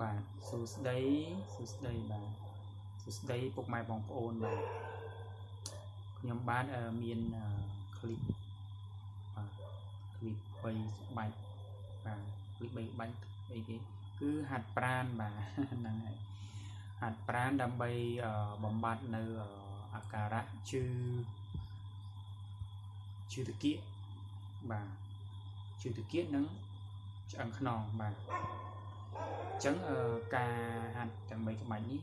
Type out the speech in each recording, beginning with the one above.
បាទសួស្តីសួស្តីបាទសួស្តីពុកម៉ែបងប្អូនបាទខ្ញុំបានមានคลิปបាទคลิป3បាច់បាទคลิป3បាច់អីគេគឺហាត់ប្រានបាទហ្នឹងហើយហាត់ប្រានដើម្បីបំបត្តិនៅអាការៈជឿជឿតកៀកបាទជឿតកៀកនិងឆ្អឹងខ្នងបាទ អញ្ចឹងការហាត់ទាំង3ក្បាច់នេះ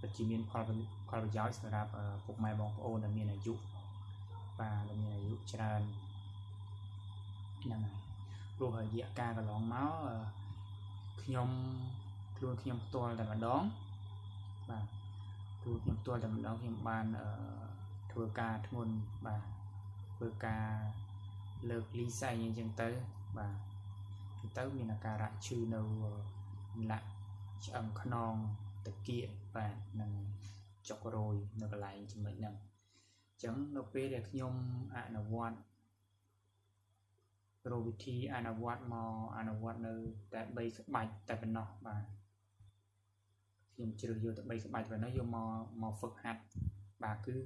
ពិតជាមានផលផលប្រយោជន៍សម្រាប់ពុកម៉ែបងប្អូនដែលមានអាយុបាទដែលមានអាយុច្រើនហ្នឹងហើយព្រោះរយៈកាលកន្លងមកខ្ញុំខ្លួនខ្ញុំផ្ទាល់តែម្ដងបាទខ្លួនខ្ញុំផ្ទាល់តែម្ដងខ្ញុំបានធ្វើការធ្ងន់បាទធ្វើការលើកលីសែងអញ្ចឹងទៅបាទទៅមានអាការៈឈឺនៅ លាក់ឆ្អឹងខ្នងតាគៀកបាទនឹងចុករយនៅកន្លែងចំណុចហ្នឹងអញ្ចឹងនៅពេលដែលខ្ញុំអនុវត្តរវិធីអនុវត្តមកអនុវត្តនៅតែ3ក្បាច់តែប៉ុណ្ណោះបាទខ្ញុំជ្រើសយកតែ3ក្បាច់ប៉ុណ្ណោះយកមកមកហ្វឹកហាត់បាទគឺ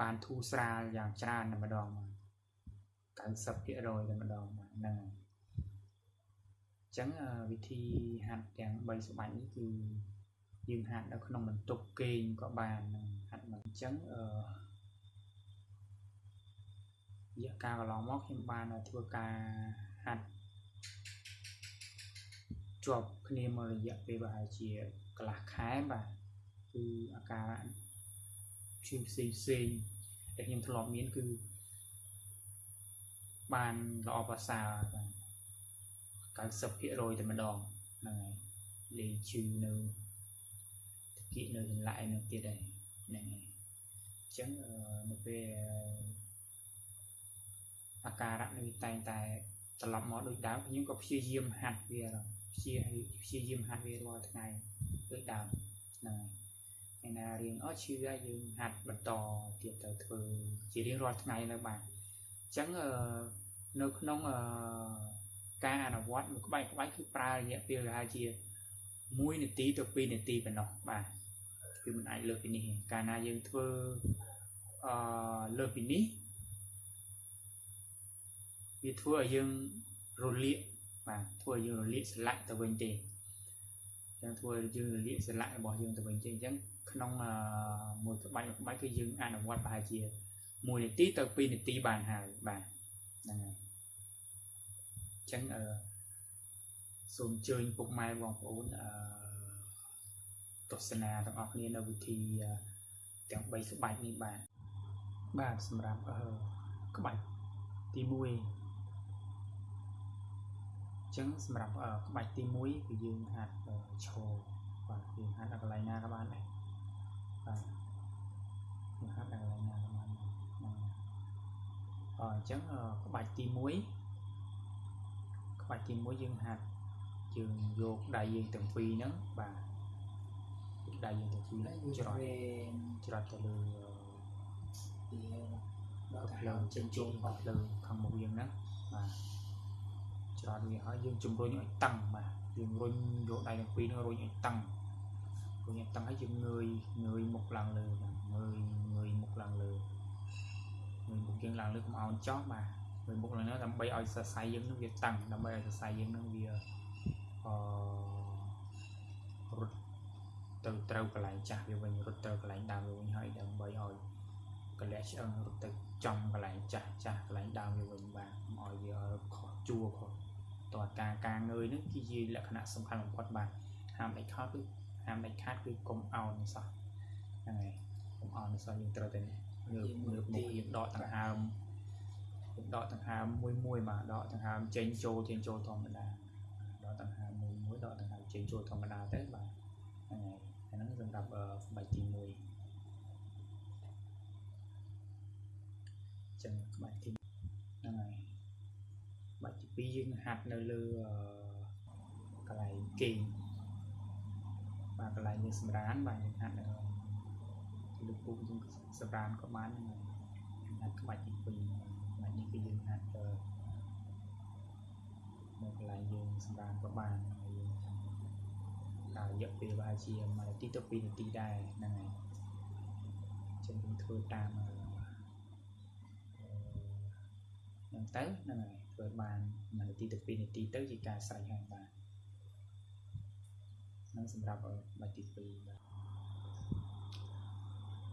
បានធូរស្រាលយ៉ាងច្រើនតែម្ដងបាទ90%តែម្ដងបាទហ្នឹងហើយ ចឹងវិធីហាត់ទាំង3ស្បាច់នេះគឺយើងហាត់នៅក្នុងបន្ទប់គេងក៏បានហាត់មកអញ្ចឹងអឺរយៈកាលកន្លងមកខ្ញុំបានធ្វើការហាត់ជាប់គ្នាមករយៈពេលប្រហែលជាកន្លះខែបាទគឺអាការៈផ្សេងផ្សេងផ្សេងដែលខ្ញុំធ្លាប់មានគឺបានល្អប្រសើរបាទ 90%តែម្ដងហ្នឹងហើយលេងឈឺនៅតិចនៅចង្លាក់ឯនោះទៀតហើយហ្នឹងហើយអញ្ចឹងនៅពេលអាការៈនេះតែងតែត្រឡប់មកដូចដើមខ្ញុំក៏ព្យាយាមហាត់វាព្យាព្យាយាមហាត់វារាល់ថ្ងៃដូចដើមហ្នឹងហើយឯណារៀងអត់ឈឺហើយយើងហាត់បន្តទៀតទៅធ្វើជារៀងរាល់ថ្ងៃនៅបាទអញ្ចឹងនៅក្នុងអឺ ការអនុវត្តមួយក្បាច់ក្បាច់គឺប្រើរយៈពេលប្រហែលជា1នាទីទៅ2នាទីប៉ុណ្ណោះបាទគឺមិនអាចលើសពីនេះកាលណាយើងធ្វើអឺលើសពីនេះវាធ្វើឲ្យយើងរលាកបាទធ្វើឲ្យយើងរលាកស្លាក់ទៅវិញទេចឹងធ្វើឲ្យយើងរលាកស្លាក់របស់យើងទៅវិញទេអញ្ចឹងក្នុងមួយក្បាច់មួយក្បាច់គឺយើងអនុវត្តប្រហែលជា1នាទីទៅ2នាទីបានហើយបាទហ្នឹងហើយ ចឹងអឺសូមអញ្ជើញពុកម៉ែបងប្អូនអឺទស្សនាទាំងអស់គ្នានៅវិធីទាំង3ក្បាច់នេះបាទបាទសម្រាប់អឺក្បាច់ទី1អញ្ចឹងសម្រាប់ក្បាច់ទី1គឺយើងហាត់ឈរបាទយើងហាត់ដល់កន្លែងណាក៏បានដែរបាទយើងហាត់ដល់កន្លែងណាក៏បានហ្នឹងអញ្ចឹងក្បាច់ទី1 បាច់ទី1យើងហាត់យើងយកដៃយើងទាំងពីរហ្នឹងបាទដៃយើងទាំងពីរច្រត់ច្រត់ទៅលើដល់ផ្លូវចេញចូលដល់ផ្លូវខាងមុខយើងហ្នឹងបាទច្រត់វាហើយយើងជំរុញឲ្យតឹងបាទយើងរុញយកដៃទាំងពីរហ្នឹងរុញឲ្យតឹងរុញឲ្យតឹងហើយយើងងើយងើយមុខឡើងលើបាទងើយងើយមុខឡើងលើងើយមុខយើងឡើងលើកុំឲ្យចោះបាទ មួយមុខឡើងនោះដើម្បីឲ្យសរសៃយើងនឹងវាតឹងដើម្បីឲ្យសរសៃយើងនឹងវាអឺរត់ទៅត្រូវកន្លែងចាស់វាវិញរត់ទៅកន្លែងដើមវាវិញហើយដើម្បីឲ្យកលៈឆ្អឹងរត់ទៅចំកន្លែងចាស់ចាស់កន្លែងដើមវាវិញបាទកុំឲ្យវាខុសជួរខុសតើការការងើយនេះគឺជាលក្ខណៈសំខាន់បំផុតបាទហាមដាច់ខាតគឺហាមដាច់ខាតគឺកុំអោនសោះហ្នឹងហើយកុំអោនសោះយើងត្រូវតែងើបងើបមុខយើងដកដង្ហើម ដកដង្ហើមមួយមួយបាទដកដង្ហើមចេញចូលចេញចូលធម្មតាដកដង្ហើមមួយមួយដកដង្ហើមចេញចូលធម្មតាទៅបាទហ្នឹងហើយអាហ្នឹងសម្រាប់ស្បែកទី1ចឹងក្បាច់ទីហ្នឹងហើយបាច់ទី2យើងហាត់នៅលើកន្លែងគេងបាទកន្លែងយើងសម្រានបាទយើងហាត់នៅលើពុកយើងសម្រានក៏បានហ្នឹងហាត់ក្បាច់ទី2 នេះគឺយើងអាចទៅនៅកន្លែងយើងសម្រាប់ក៏បានហើយយើងរយៈពេលប្រហែលជា1នាទីទៅ2នាទីដែរហ្នឹងហើយចឹងយើងធ្វើតាមអឺហ្នឹងទៅហ្នឹងហើយធ្វើបាន1នាទីទៅ2នាទីទៅជាការស្រេចហើយបាទហ្នឹងសម្រាប់បាច់ទី2បាទ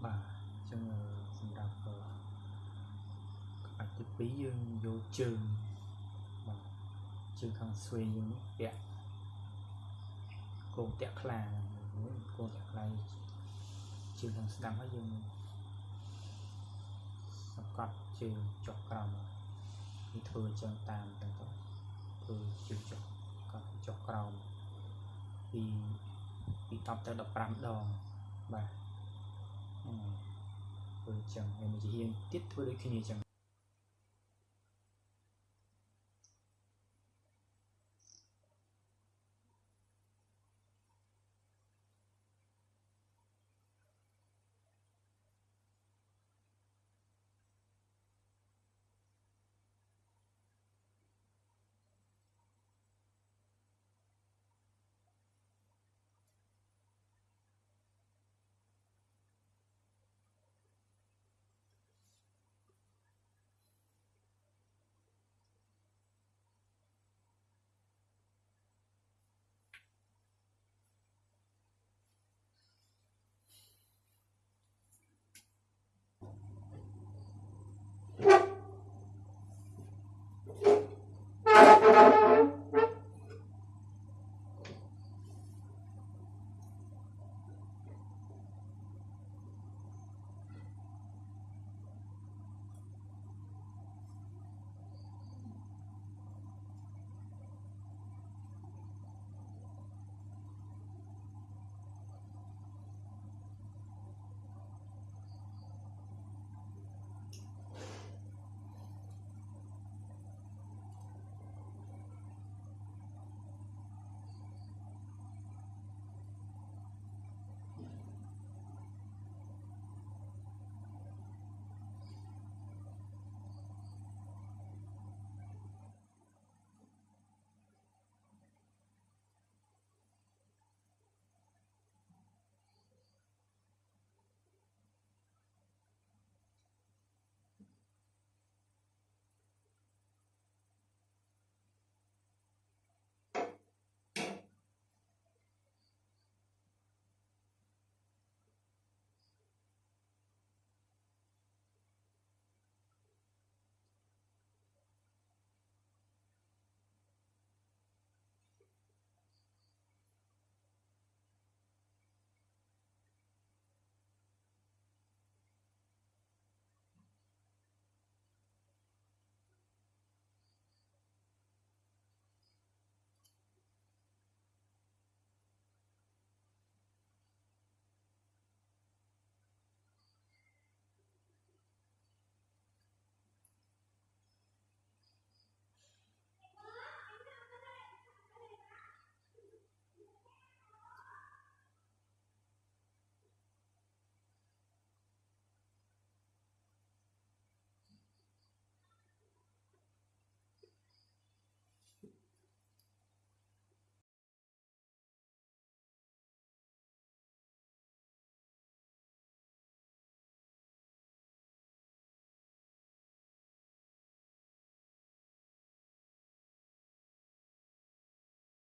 បាទអញ្ចឹងសម្រាប់ បាច់ទី2យើងយកជើងបាទជើងខាងស្វេយើងពាក់គោងតាក់ខ្លាគោងតាក់ខ្លាជើងខាងស្ដាំហើយយើងសង្កត់ជើងចុះក្រោមនេះធ្វើអញ្ចឹងតាមទៅធ្វើជើងចុះកត់ចុះក្រោមពីពី10ទៅ15ដងបាទធ្វើអញ្ចឹងហើយមួយជាទៀតធ្វើដូចគ្នាអញ្ចឹង